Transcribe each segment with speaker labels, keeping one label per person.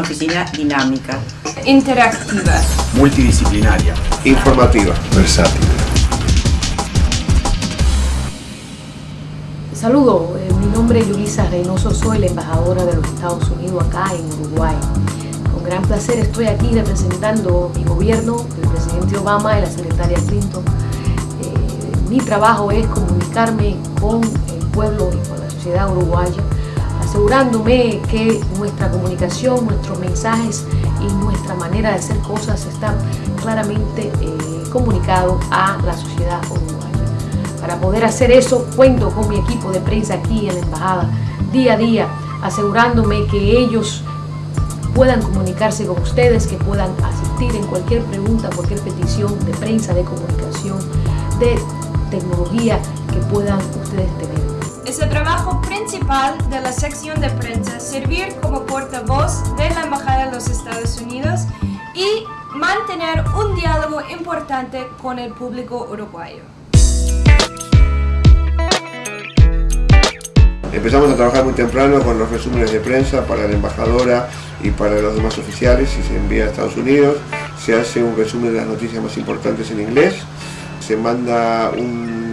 Speaker 1: oficina dinámica.
Speaker 2: Interactiva.
Speaker 3: Multidisciplinaria.
Speaker 4: Informativa.
Speaker 5: Versátil.
Speaker 6: Saludo, eh, mi nombre es Yulisa Reynoso, soy la embajadora de los Estados Unidos acá en Uruguay. Con gran placer estoy aquí representando mi gobierno, el presidente Obama y la secretaria Clinton. Eh, mi trabajo es comunicarme con el pueblo y con la sociedad uruguaya, asegurándome que nuestra comunicación, nuestros mensajes y nuestra manera de hacer cosas están claramente eh, comunicados a la sociedad uruguaya. Para poder hacer eso, cuento con mi equipo de prensa aquí en la embajada, día a día, asegurándome que ellos puedan comunicarse con ustedes, que puedan asistir en cualquier pregunta, cualquier petición de prensa, de comunicación, de tecnología que puedan ustedes tener.
Speaker 2: Es el trabajo principal de la sección de prensa servir como portavoz de la Embajada de los Estados Unidos y mantener un diálogo importante con el público uruguayo.
Speaker 4: Empezamos a trabajar muy temprano con los resúmenes de prensa para la embajadora y para los demás oficiales y se envía a Estados Unidos. Se hace un resumen de las noticias más importantes en inglés. Se manda un,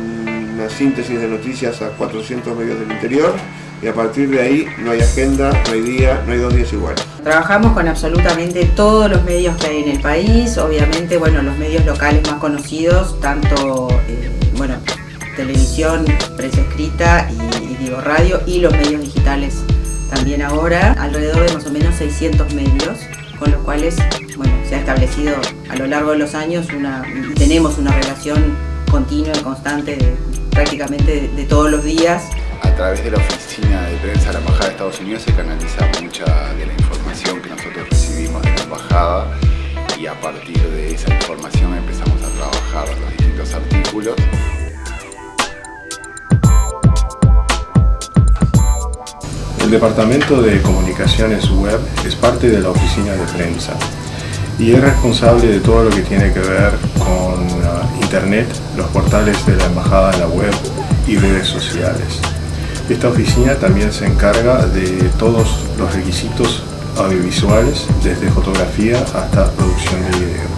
Speaker 4: una síntesis de noticias a 400 medios del interior y a partir de ahí no hay agenda, no hay día, no hay dos días iguales.
Speaker 1: Trabajamos con absolutamente todos los medios que hay en el país, obviamente bueno, los medios locales más conocidos, tanto eh, bueno, televisión, prensa escrita y, y digo radio y los medios digitales también ahora, alrededor de más o menos 600 medios, con los cuales bueno, se ha establecido a lo largo de los años una, y tenemos una relación continua y constante de, prácticamente de, de todos los días.
Speaker 7: A través de la oficina de prensa de la Embajada de Estados Unidos se canaliza mucha de la información que nosotros recibimos de la Embajada y a partir de esa información empezamos a trabajar los distintos artículos.
Speaker 5: El Departamento de Comunicaciones Web es parte de la oficina de prensa y es responsable de todo lo que tiene que ver con uh, Internet, los portales de la Embajada en la web y redes sociales. Esta oficina también se encarga de todos los requisitos audiovisuales, desde fotografía hasta producción de video.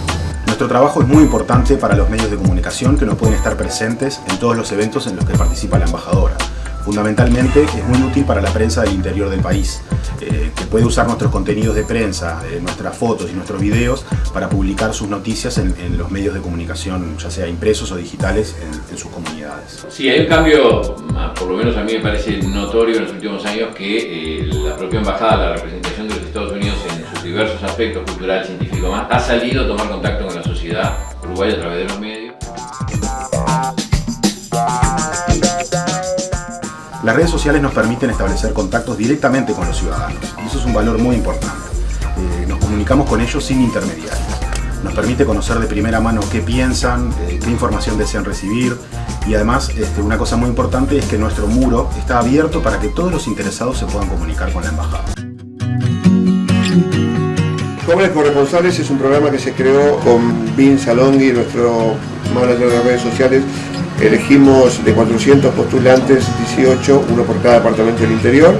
Speaker 3: Nuestro trabajo es muy importante para los medios de comunicación que no pueden estar presentes en todos los eventos en los que participa la embajadora. Fundamentalmente es muy útil para la prensa del interior del país, eh, que puede usar nuestros contenidos de prensa, eh, nuestras fotos y nuestros videos para publicar sus noticias en, los medios de comunicación, ya sea impresos o digitales, en, sus comunidades.
Speaker 8: Sí, hay un cambio, por lo menos a mí me parece notorio en los últimos años, que eh, la propia embajada, la representación de los Estados Unidos en sus diversos aspectos, cultural, científico más, ha salido a tomar contacto con la sociedad uruguaya a través de los medios.
Speaker 3: Las redes sociales nos permiten establecer contactos directamente con los ciudadanos y eso es un valor muy importante. Eh, nos comunicamos con ellos sin intermediarios. Nos permite conocer de primera mano qué piensan, eh, qué información desean recibir y además este, una cosa muy importante es que nuestro muro está abierto para que todos los interesados se puedan comunicar con la embajada.
Speaker 4: Jóvenes Corresponsales es un programa que se creó con Vince Alonghi, nuestro manager de redes sociales, elegimos de 400 postulantes 18, uno por cada departamento del interior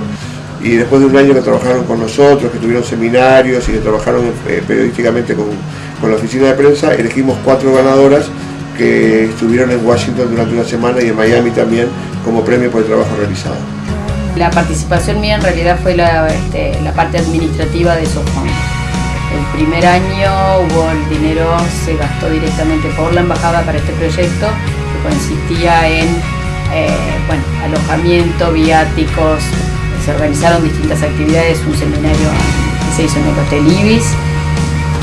Speaker 4: y después de un año que trabajaron con nosotros, que tuvieron seminarios y que trabajaron eh, periodísticamente con, con, la oficina de prensa, elegimos cuatro ganadoras que estuvieron en Washington durante una semana y en Miami también como premio por el trabajo realizado.
Speaker 9: La participación mía en realidad fue la, este, la parte administrativa de esos fondos. El primer año hubo el dinero, se gastó directamente por la embajada para este proyecto consistía en eh, bueno, alojamiento, viáticos, se organizaron distintas actividades, un seminario que se hizo en el Hotel Ibis,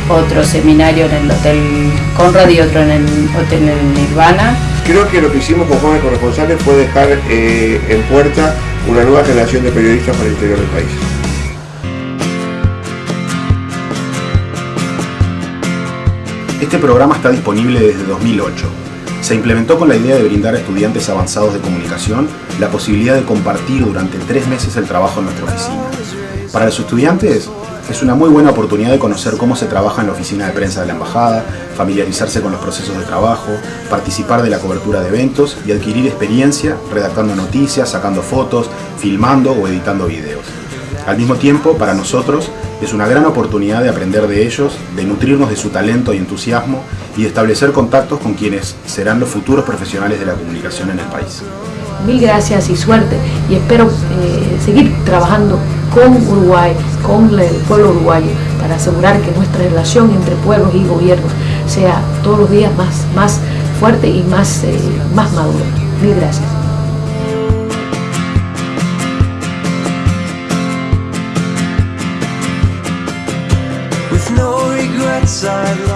Speaker 9: otro seminario en el Hotel Conrad y otro en el Hotel Nirvana.
Speaker 4: Creo que lo que hicimos con jóvenes corresponsales fue dejar eh, en puerta una nueva generación de periodistas para el interior del país.
Speaker 3: Este programa está disponible desde 2008 se implementó con la idea de brindar a estudiantes avanzados de comunicación la posibilidad de compartir durante tres meses el trabajo en nuestra oficina. Para los estudiantes es una muy buena oportunidad de conocer cómo se trabaja en la oficina de prensa de la embajada, familiarizarse con los procesos de trabajo, participar de la cobertura de eventos y adquirir experiencia redactando noticias, sacando fotos, filmando o editando videos. Al mismo tiempo, para nosotros, Es una gran oportunidad de aprender de ellos, de nutrirnos de su talento y entusiasmo y de establecer contactos con quienes serán los futuros profesionales de la comunicación en el país.
Speaker 6: Mil gracias y suerte y espero eh, seguir trabajando con Uruguay, con el pueblo uruguayo, para asegurar que nuestra relación entre pueblos y gobiernos sea todos los días más, más fuerte y más, eh, más madura. Mil gracias.
Speaker 10: inside